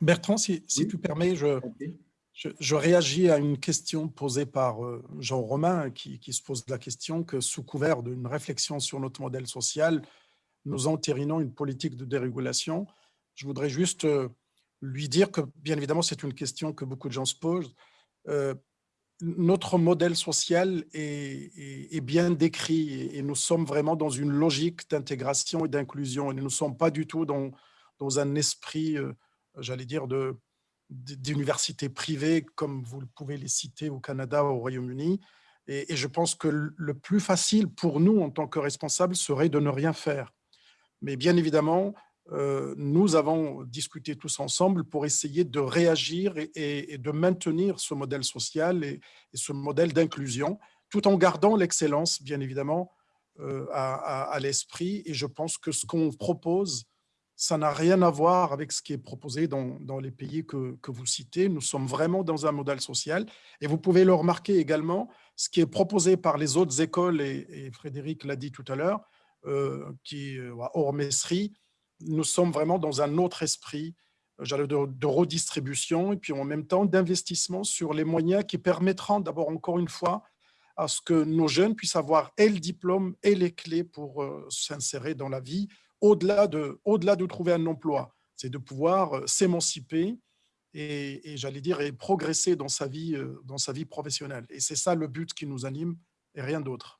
Bertrand, si, tu permets, je, je, réagis à une question posée par euh, Jean Romain qui, se pose la question que sous couvert d'une réflexion sur notre modèle social, nous entérinons une politique de dérégulation. Je voudrais juste euh, lui dire que, bien évidemment, c'est une question que beaucoup de gens se posent. Euh, notre modèle social est, bien décrit et, nous sommes vraiment dans une logique d'intégration et d'inclusion. Et nous ne sommes pas du tout dans, dans un esprit, j'allais dire, d'universités privées comme vous pouvez les citer au Canada, au Royaume-Uni. Et, et, je pense que le plus facile pour nous, en tant que responsables, serait de ne rien faire. Mais bien évidemment, euh, nous avons discuté tous ensemble pour essayer de réagir et, de maintenir ce modèle social et, ce modèle d'inclusion, tout en gardant l'excellence, bien évidemment, euh, à, l'esprit. Et je pense que ce qu'on propose, ça n'a rien à voir avec ce qui est proposé dans, les pays que, vous citez. Nous sommes vraiment dans un modèle social. Et vous pouvez le remarquer également, ce qui est proposé par les autres écoles, et, Frédéric l'a dit tout à l'heure, euh, qui hors Messerie, nous sommes vraiment dans un autre esprit de, de redistribution et puis en même temps d'investissement sur les moyens qui permettront d'abord, encore une fois, à ce que nos jeunes puissent avoir et le diplôme et les clés pour euh, s'insérer dans la vie, au-delà de, au de trouver un emploi. C'est de pouvoir euh, s'émanciper et, j'allais dire, progresser dans sa vie, euh, dans sa vie professionnelle. Et c'est ça le but qui nous anime et rien d'autre.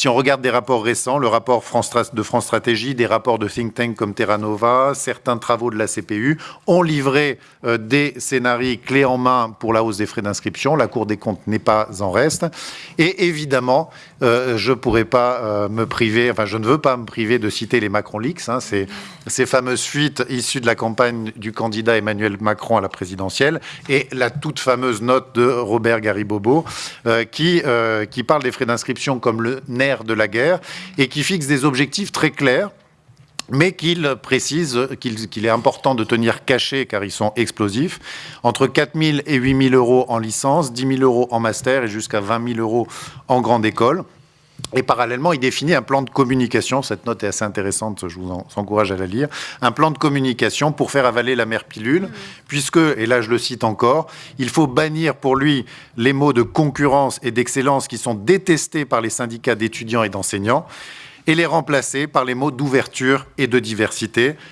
Si on regarde des rapports récents, le rapport de France Stratégie, des rapports de think tank comme Terra Nova, certains travaux de la CPU ont livré euh, des scénarios clés en main pour la hausse des frais d'inscription. La Cour des comptes n'est pas en reste. Et évidemment, euh, je ne pourrais pas euh, me priver, enfin je ne veux pas me priver de citer les Macron Leaks, hein, ces, fameuses fuites issues de la campagne du candidat Emmanuel Macron à la présidentielle et la toute fameuse note de Robert Garibobo qui, qui parle des frais d'inscription comme le de la guerre et qui fixe des objectifs très clairs mais qu'il précise qu'il est important de tenir caché, car ils sont explosifs, entre 4 000 et 8 000 euros en licence, 10 000 euros en master et jusqu'à 20 000 euros en grande école. Et parallèlement, il définit un plan de communication, cette note est assez intéressante, je vous encourage à la lire, un plan de communication pour faire avaler la mère pilule, puisque, et là je le cite encore, il faut bannir pour lui les mots de concurrence et d'excellence qui sont détestés par les syndicats d'étudiants et d'enseignants, et les remplacer par les mots d'ouverture et de diversité.